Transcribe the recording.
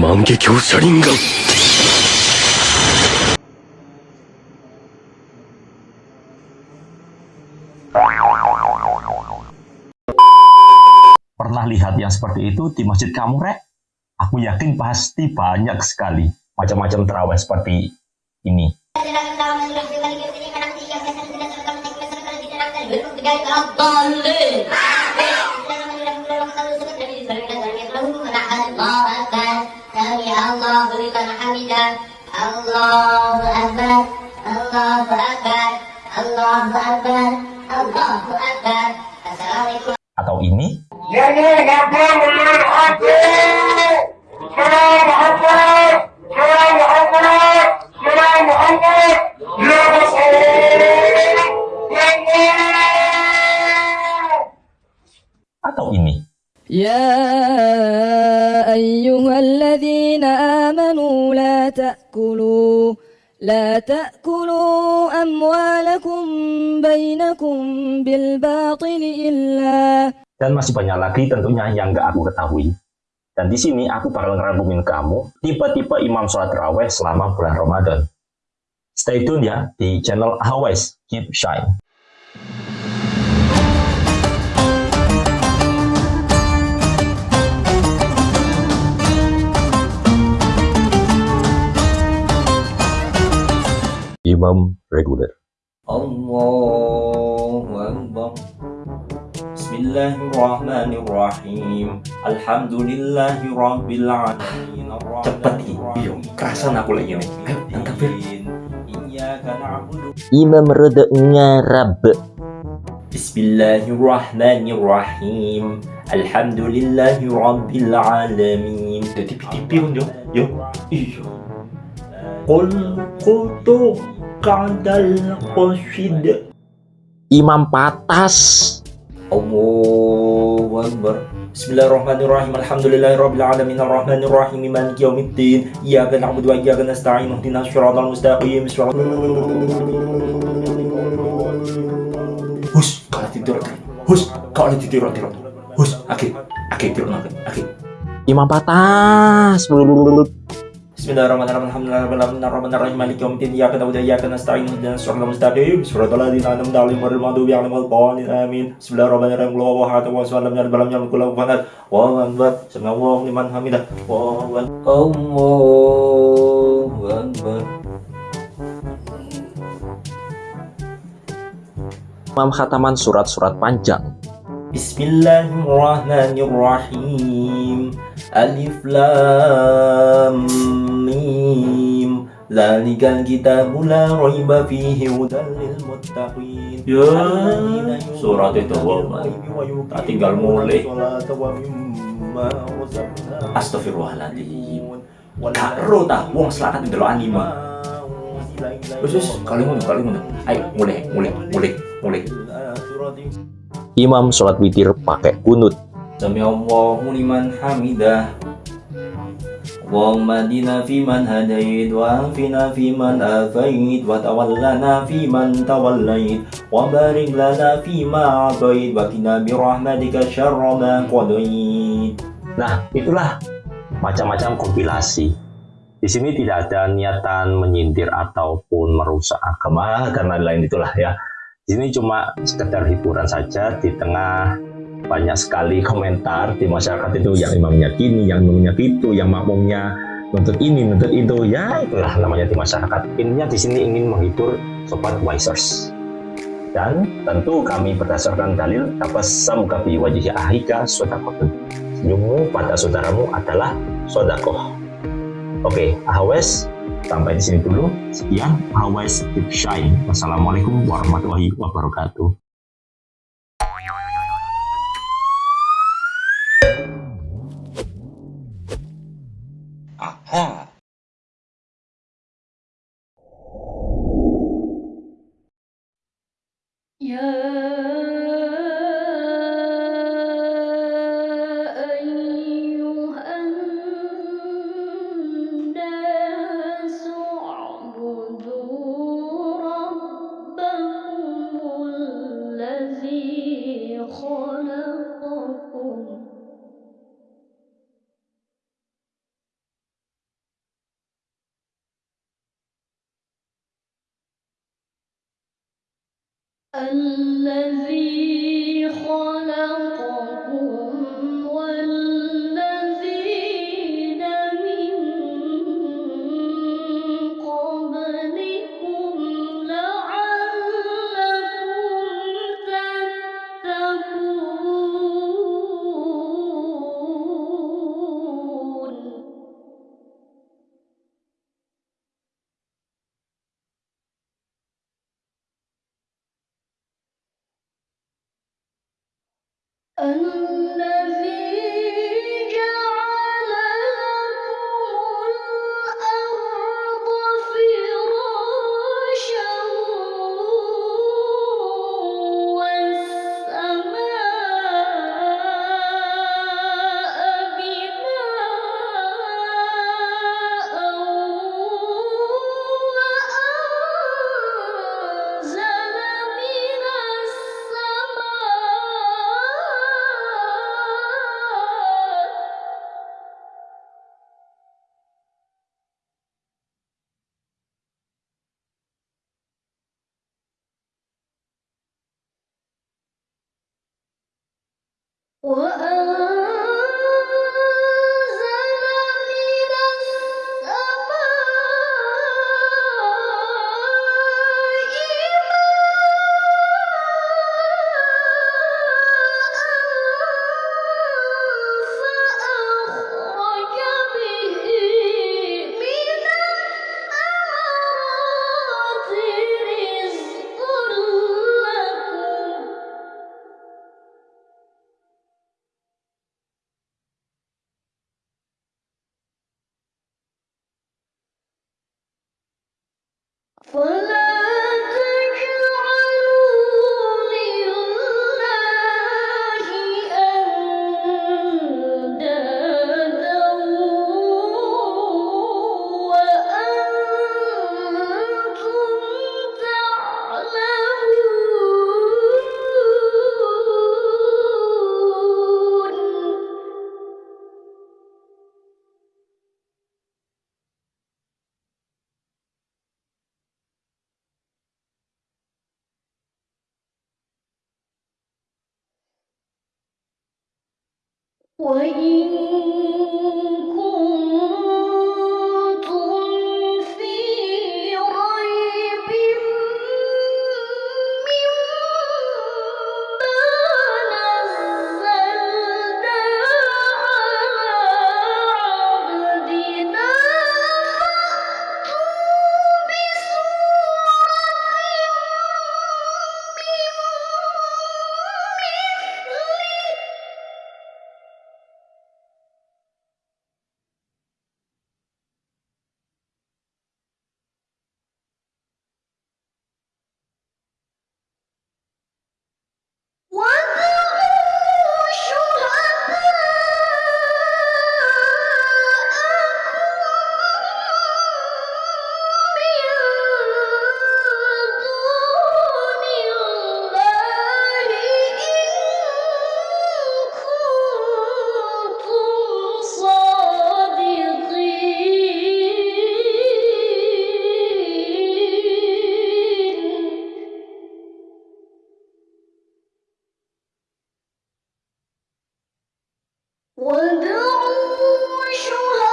万华镜车轮眼 Pernah lihat yang seperti itu di masjid kamu, Rek? Aku yakin pasti banyak sekali macam-macam terawih seperti ini. Allahu Akbar. Allahu Akbar. Allahu Akbar. Allahu Akbar. Assalamualaikum. Atau ini, atau ini. يا لا تأكلوا أموالكم بينكم بالباطل إلا Dan masih banyak lagi tentunya yang nggak aku ketahui. Dan di sini aku bakal ngeragumin kamu tipe-tipe imam sholat terawih selama bulan Ramadan. Stay tune ya di channel Always Keep Shine. imam reguler. Allahu Akbar. Bismillahirrahmanirrahim. Alhamdulillahirabbil alamin. Cepat yuk, kerasan aku lagi nih. Ayo, tangkap Imam rada ngarab. Bismillahirrahmanirrahim. Alhamdulillahirabbil alamin. Tipi-tipi yo. Yo. Iya. Qul qutu Kandal Qasid Imam Patas. Allahu Akbar. Bismillahirrahmanirrahim. Alhamdulillahirrahmanirrahim Ar-Rahmanirrahim. Maliki yaumiddin. Iyaka na'budu wa iyaka nasta'in. Ihdina syiratal mustaqim. Hus, kalau tidur. Hus, kalau tidur Hus, oke, oke tidur oke Imam Patas. Bismillahirrahmanirrahim. Akbar. Imam khataman surat-surat panjang. Bismillahirrahmanirrahim. Alif lam mim. Zalikal kitabu la raiba fihi hudan lil muttaqin. Ya, surat itu. Tak tinggal mulai. Astagfirullahaladzim. Karo tah wong selakat di dalam anime. Wes wes, kali ngono, kali ngono. Ayo, mulai, mulai, mulai, mulai. Imam sholat witir pakai kunut. Sami Allahu liman hamidah Allahumma dina fi man hadait wa afina fi man afait wa tawallana fi man tawallait wa barik lana fi ma atait wa qina bi rahmatika syarra ma qadait Nah, itulah macam-macam kompilasi. Di sini tidak ada niatan menyindir ataupun merusak agama karena lain itulah ya. Di sini cuma sekedar hiburan saja di tengah banyak sekali komentar di masyarakat itu yang imamnya gini, yang imamnya gitu, yang makmumnya nuntut ini, nuntut itu. Ya, itulah namanya di masyarakat. Intinya di sini ingin menghibur sobat wisers. Dan tentu kami berdasarkan dalil tabassam kabi wajhi ahika sodakotun. Senyummu pada saudaramu adalah sodakoh. Oke, ahawes sampai di sini dulu. Sekian, ahawes keep shine. Wassalamualaikum warahmatullahi wabarakatuh. الذي خلق Önünde وأرى 回忆。وادعوا شهداء